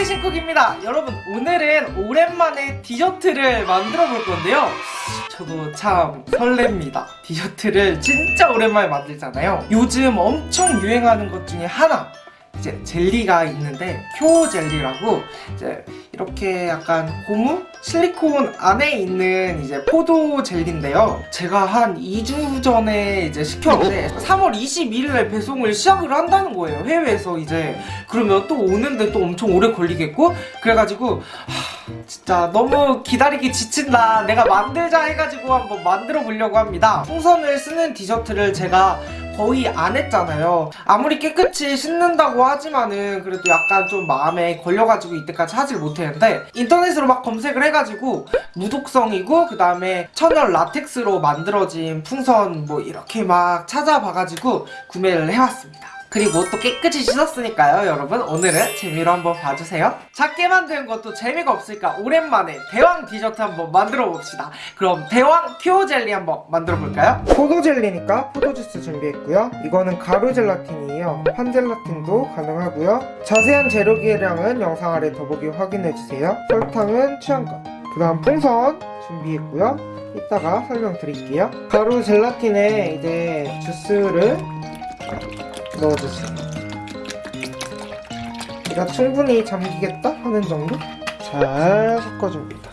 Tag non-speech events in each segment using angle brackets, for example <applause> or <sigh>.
카네이션쿡입니다. 여러분 오늘은 오랜만에 디저트를 만들어 볼 건데요. 저도 참 설렙니다. 디저트를 진짜 오랜만에 만들잖아요. 요즘 엄청 유행하는 것 중에 하나 이제 젤리가 있는데 쿄 젤리라고 이제 이렇게 약간 고무 실리콘 안에 있는 이제 포도 젤리인데요. 제가 한 2주 전에 이제 시켰는데 3월 22일에 배송을 시작을 한다는 거예요. 해외에서 이제 그러면 또 오는데 또 엄청 오래 걸리겠고 그래가지고 하, 진짜 너무 기다리기 지친다. 내가 만들자 해가지고 한번 만들어 보려고 합니다. 풍선을 쓰는 디저트를 제가 거의 안 했잖아요. 아무리 깨끗이 씻는다고 하지만은 그래도 약간 좀 마음에 걸려가지고 이때까지 하질 못했는데 인터넷으로 막 검색을 해가지고 무독성이고 그 다음에 천연 라텍스로 만들어진 풍선 뭐 이렇게 막 찾아봐가지고 구매를 해왔습니다 그리고 또 깨끗이 씻었으니까요 여러분. 오늘은 재미로 한번 봐주세요. 작게 만드는 것도 재미가 없으니까 오랜만에 대왕 디저트 한번 만들어 봅시다. 그럼 대왕 큐어 젤리 한번 만들어 볼까요? 포도 젤리니까 포도 주스 준비했고요. 이거는 가루 젤라틴이에요. 판 젤라틴도 가능하고요. 자세한 재료 기량은 영상 아래 더보기 확인해주세요. 설탕은 취향껏. 그 다음 풍선 준비했고요. 이따가 설명드릴게요. 가루 젤라틴에 이제 주스를 넣어주세요. 얘가 충분히 잠기겠다? 하는 정도? 잘 섞어줍니다.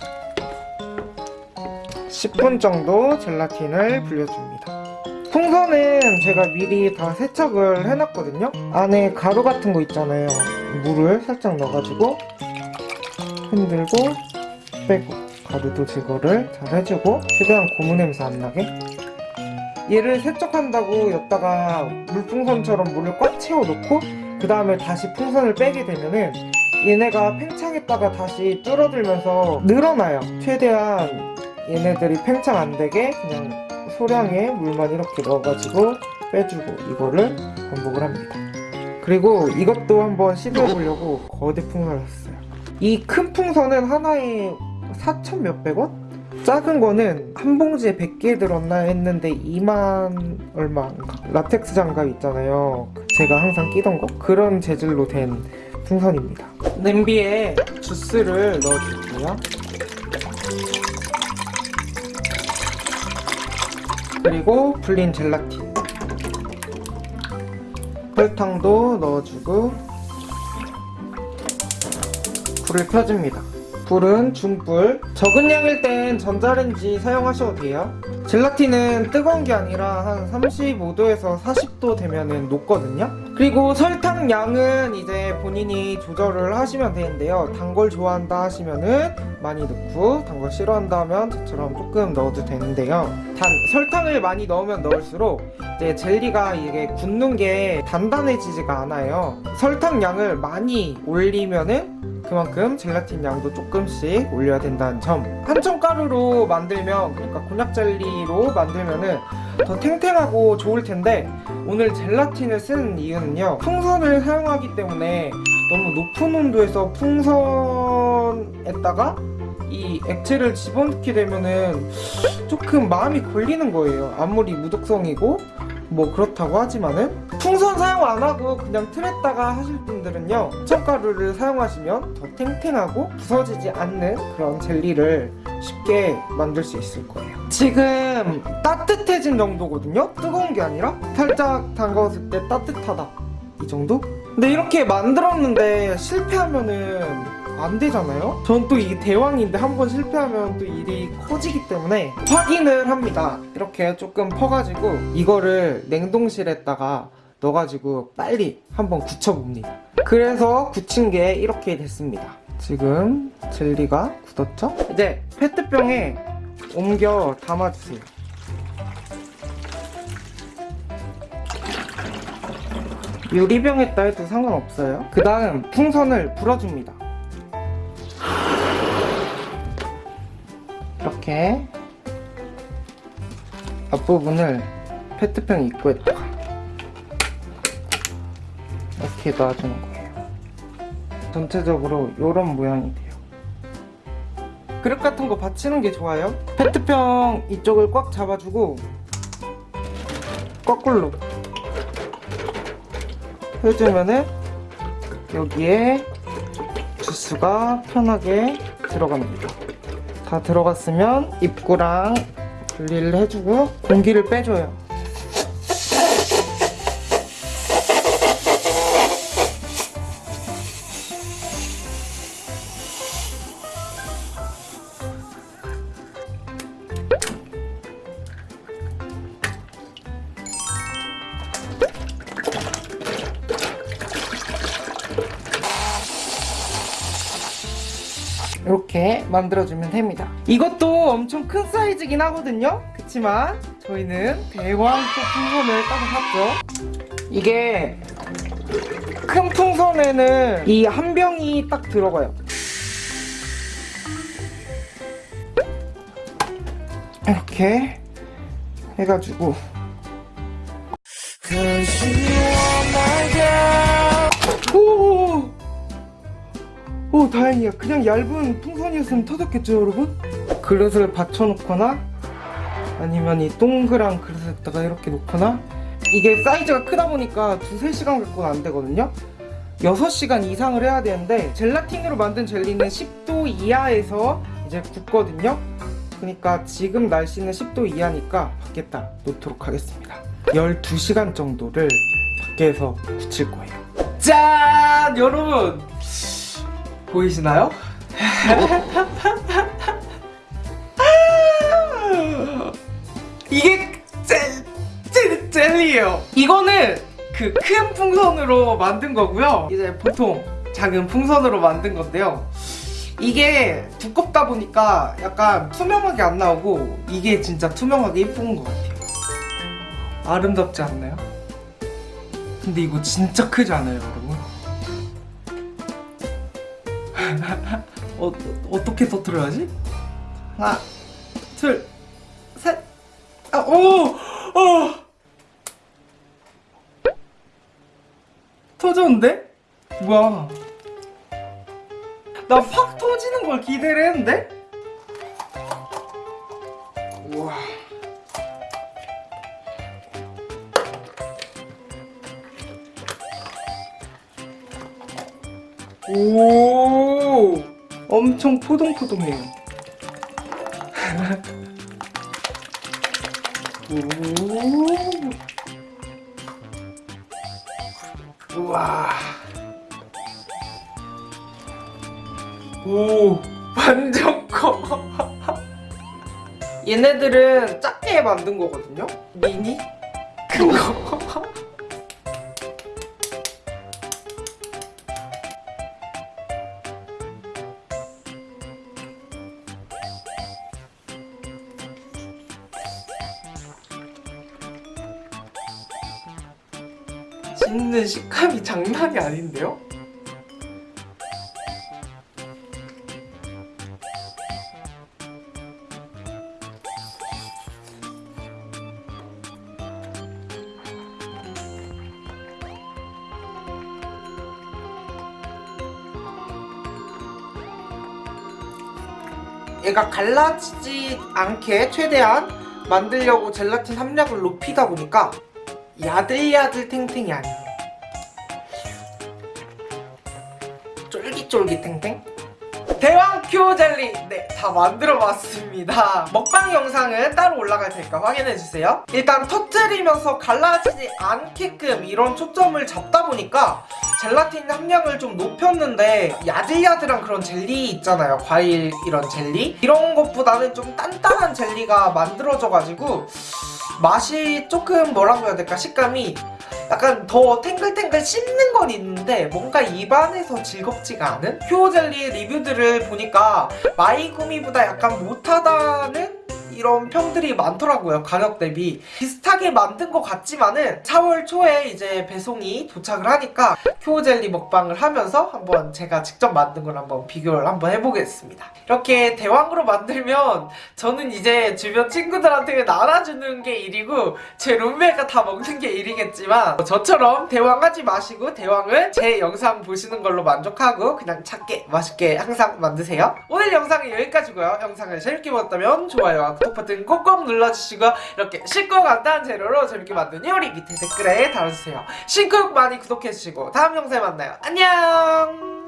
10분 정도 젤라틴을 불려줍니다. 풍선은 제가 미리 다 세척을 해놨거든요. 안에 가루 같은 거 있잖아요. 물을 살짝 넣어가지고 흔들고 빼고 가루도 제거를 잘 해주고 최대한 고무 냄새 안 나게 얘를 세척한다고 여기다가 물풍선처럼 물을 꽉 채워놓고 그 다음에 다시 풍선을 빼게 되면은 얘네가 팽창했다가 다시 줄어들면서 늘어나요. 최대한 얘네들이 팽창 안되게 그냥 소량의 물만 이렇게 넣어가지고 빼주고 이거를 반복을 합니다. 그리고 이것도 한번 시도해 보려고 거대 풍선을 샀어요. 이 큰 풍선은 하나에 4천 몇백 원? 작은 거는 한 봉지에 100개 들었나 했는데 2만 얼마인가? 라텍스 장갑 있잖아요. 제가 항상 끼던 거? 그런 재질로 된 풍선입니다. 냄비에 주스를 넣어줄게요. 그리고 불린 젤라틴. 설탕도 넣어주고 불을 켜줍니다 불은 중불 적은 양일 땐 전자레인지 사용하셔도 돼요. 젤라틴은 뜨거운 게 아니라 한 35도에서 40도 되면 녹거든요. 그리고 설탕 양은 이제 본인이 조절을 하시면 되는데요. 단걸 좋아한다 하시면은 많이 넣고 단걸 싫어한다 하면 저처럼 조금 넣어도 되는데요. 단 설탕을 많이 넣으면 넣을수록 이제 젤리가 이게 굳는 게 단단해지지가 않아요. 설탕 양을 많이 올리면은 그만큼 젤라틴 양도 조금씩 올려야 된다는 점. 한청가루로 만들면 그러니까 곤약 젤리로 만들면은 더 탱탱하고 좋을 텐데 오늘 젤라틴을 쓰는 이유는요 풍선을 사용하기 때문에 너무 높은 온도에서 풍선에다가 이 액체를 집어넣게 되면은 조금 마음이 걸리는 거예요. 아무리 무독성이고 뭐 그렇다고 하지만은 풍선 사용 안하고 그냥 틀에다가 하실 분들은요 청가루를 사용하시면 더 탱탱하고 부서지지 않는 그런 젤리를 쉽게 만들 수 있을 거예요. 지금 따뜻해진 정도거든요? 뜨거운 게 아니라 살짝 담가왔을 때 따뜻하다. 이 정도? 근데 이렇게 만들었는데 실패하면은 안 되잖아요? 전 또 이게 대왕인데 한 번 실패하면 또 일이 커지기 때문에 확인을 합니다. 이렇게 조금 퍼가지고 이거를 냉동실에다가 넣어가지고 빨리 한번 굳혀봅니다. 그래서 굳힌 게 이렇게 됐습니다. 지금 젤리가 굳었죠? 이제 페트병에 옮겨 담아주세요. 유리병에다 해도 상관없어요. 그 다음 풍선을 불어줍니다 이렇게 앞부분을 페트병 입구에다가 이렇게 놔주는 거예요. 전체적으로 이런 모양이 돼요. 그릇 같은 거 받치는 게 좋아요? 페트병 이쪽을 꽉 잡아주고 거꾸로 해주면은 여기에 주스가 편하게 들어갑니다. 다 들어갔으면 입구랑 분리를 해주고 공기를 빼줘요. 이렇게 만들어주면 됩니다. 이것도 엄청 큰 사이즈긴 하거든요. 그치만 저희는 대왕 또 풍선을 따로 샀죠. 이게 큰 풍선에는 이 한 병이 딱 들어가요. 이렇게 해가지고 오! 오 다행이야. 그냥 얇은 풍선이었으면 터졌겠죠 여러분? 그릇을 받쳐놓거나 아니면 이 동그란 그릇에다가 이렇게 놓거나 이게 사이즈가 크다 보니까 두세 시간 갖고는 안 되거든요. 6시간 이상을 해야 되는데 젤라틴으로 만든 젤리는 10도 이하에서 이제 굳거든요. 그러니까 지금 날씨는 10도 이하니까 밖에다 놓도록 하겠습니다. 12시간 정도를 밖에서 굳힐 거예요. 짠! 여러분 보이시나요? <laughs> 이게 젤, 젤, 젤리예요 이거는 그 큰 풍선으로 만든 거고요 이제 보통 작은 풍선으로 만든 건데요 이게 두껍다 보니까 약간 투명하게 안 나오고 이게 진짜 투명하게 예쁜 것 같아요 아름답지 않나요? 근데 이거 진짜 크지 않아요 여러분? 어, 어떻게 터트려야지? 하나, 둘, 셋, 아, 오! 어! 터졌는데? 뭐야? 나팍 터지는 걸 기대를 했는데? 우와. 오 엄청 포동포동해요. 오. 우와. 오 완전 커. <laughs> 얘네들은 작게 만든 거거든요? 미니 씹는 식감이 장난이 아닌데요? 얘가 갈라지지 않게 최대한 만들려고 젤라틴 함량을 높이다 보니까 야들야들 탱탱이 아니에요 쫄깃쫄깃 탱탱? 대왕 큐어 젤리! 네 다 만들어 봤습니다. 먹방 영상은 따로 올라갈 테니까 확인해주세요. 일단 터뜨리면서 갈라지지 않게끔 이런 초점을 잡다 보니까 젤라틴 함량을 좀 높였는데 야들야들한 그런 젤리 있잖아요. 과일 이런 젤리? 이런 것보다는 좀 단단한 jel리가 만들어져가지고 맛이 조금 뭐라고 해야 될까? 식감이 약간 더 탱글탱글 씹는 건 있는데 뭔가 입안에서 즐겁지가 않은? 큐어젤리 리뷰들을 보니까 마이구미보다 약간 못하다는 이런 평들이 많더라고요 가격 대비. 비슷하게 만든 것 같지만은 4월 초에 이제 배송이 도착을 하니까 큐어젤리 먹방을 하면서 한번 제가 직접 만든 걸 한번 비교를 한번 해보겠습니다. 이렇게 대왕으로 만들면 저는 이제 주변 친구들한테 나눠주는 게 일이고 제 룸메가 다 먹는 게 일이겠지만 저처럼 대왕하지 마시고 대왕을 제 영상 보시는 걸로 만족하고 그냥 작게 맛있게 항상 만드세요. 오늘 영상은 여기까지고요. 영상을 재밌게 보셨다면 좋아요와 구독 버튼 꼭꼭 눌러주시고 이렇게 쉽고 간단한 재료로 재밌게 만든 요리 밑에 댓글에 달아주세요. 신곡 많이 구독해주시고 다음 영상에 만나요. 안녕!